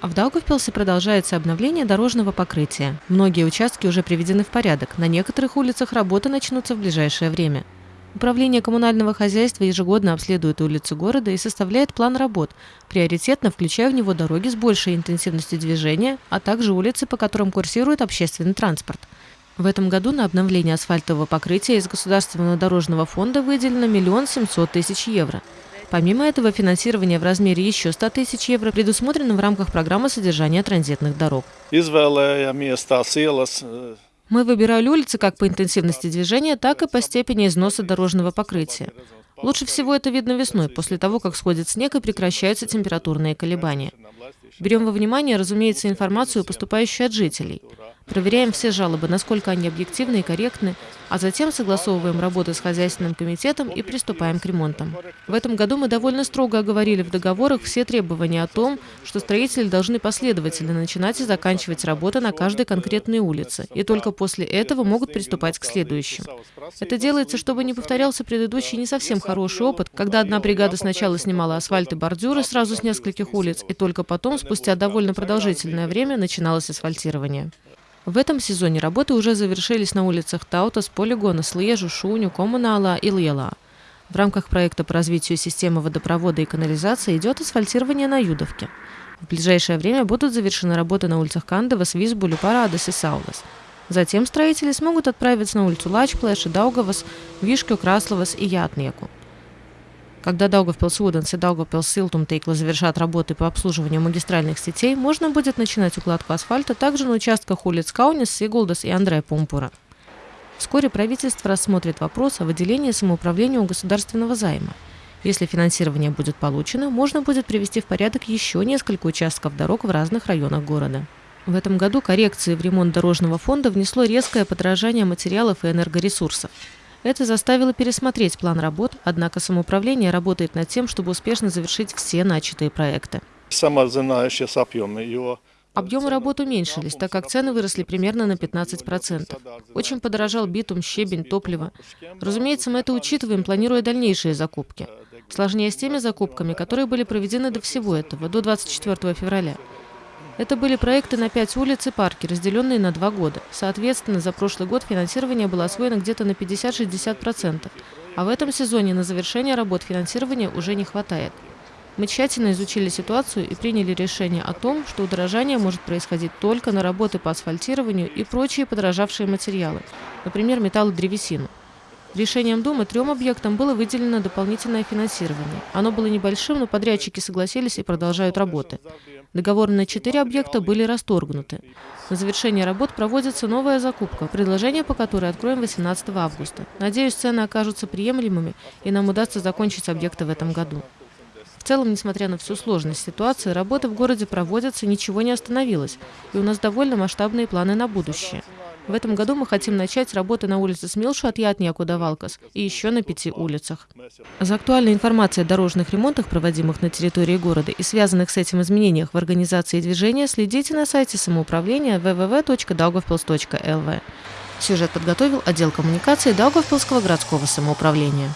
А в Даугавпилсе продолжается обновление дорожного покрытия. Многие участки уже приведены в порядок. На некоторых улицах работы начнутся в ближайшее время. Управление коммунального хозяйства ежегодно обследует улицы города и составляет план работ, приоритетно включая в него дороги с большей интенсивностью движения, а также улицы, по которым курсирует общественный транспорт. В этом году на обновление асфальтового покрытия из Государственного дорожного фонда выделено миллион семьсот тысяч евро. Помимо этого, финансирование в размере еще 100 тысяч евро предусмотрено в рамках программы содержания транзитных дорог. Мы выбирали улицы как по интенсивности движения, так и по степени износа дорожного покрытия. Лучше всего это видно весной, после того, как сходит снег и прекращаются температурные колебания. Берем во внимание, разумеется, информацию, поступающую от жителей. Проверяем все жалобы, насколько они объективны и корректны, а затем согласовываем работу с хозяйственным комитетом и приступаем к ремонтам. В этом году мы довольно строго оговорили в договорах все требования о том, что строители должны последовательно начинать и заканчивать работы на каждой конкретной улице, и только после этого могут приступать к следующим. Это делается, чтобы не повторялся предыдущий не совсем хороший опыт, когда одна бригада сначала снимала асфальт и бордюры сразу с нескольких улиц, и только потом, спустя довольно продолжительное время, начиналось асфальтирование. В этом сезоне работы уже завершились на улицах Таутас, Полигона, Слиежу, Шуню, Коммунала и Лиела. В рамках проекта по развитию системы водопровода и канализации идет асфальтирование на Юдовке. В ближайшее время будут завершены работы на улицах Кандавас, Визбулю, Парадес и Саулас. Затем строители смогут отправиться на улицу Лачплэш, Даугавас, Вишкю, Красловас и Ятниеку. Когда Даугавпилс Уденс и Даугавпилс Силтумтикли завершат работы по обслуживанию магистральных сетей, можно будет начинать укладку асфальта также на участках улиц Кауняс, Сигулдас и Андрея Пумпура. Вскоре правительство рассмотрит вопрос о выделении самоуправлению государственного займа. Если финансирование будет получено, можно будет привести в порядок еще несколько участков дорог в разных районах города. В этом году коррекции в ремонт дорожного фонда внесло резкое подорожание материалов и энергоресурсов. Это заставило пересмотреть план работ, однако самоуправление работает над тем, чтобы успешно завершить все начатые проекты. Объемы работ уменьшились, так как цены выросли примерно на 15%. Очень подорожал битум, щебень, топливо. Разумеется, мы это учитываем, планируя дальнейшие закупки. Сложнее с теми закупками, которые были проведены до всего этого, до 24 февраля. Это были проекты на пять улиц и парки, разделенные на два года. Соответственно, за прошлый год финансирование было освоено где-то на 50-60%, а в этом сезоне на завершение работ финансирования уже не хватает. Мы тщательно изучили ситуацию и приняли решение о том, что удорожание может происходить только на работы по асфальтированию и прочие подорожавшие материалы, например, металл и древесину. Решением Думы трем объектам было выделено дополнительное финансирование. Оно было небольшим, но подрядчики согласились и продолжают работы. Договоры на четыре объекта были расторгнуты. На завершение работ проводится новая закупка, предложение по которой откроем 18 августа. Надеюсь, цены окажутся приемлемыми и нам удастся закончить объекты в этом году. В целом, несмотря на всю сложность ситуации, работы в городе проводятся, ничего не остановилось, и у нас довольно масштабные планы на будущее. В этом году мы хотим начать работы на улице Смилшу от Ятния Давалкас и еще на пяти улицах. За актуальной информацией о дорожных ремонтах, проводимых на территории города и связанных с этим изменениях в организации движения, следите на сайте самоуправления www.daugavpils.lv. Сюжет подготовил отдел коммуникации Даугавпилского городского самоуправления.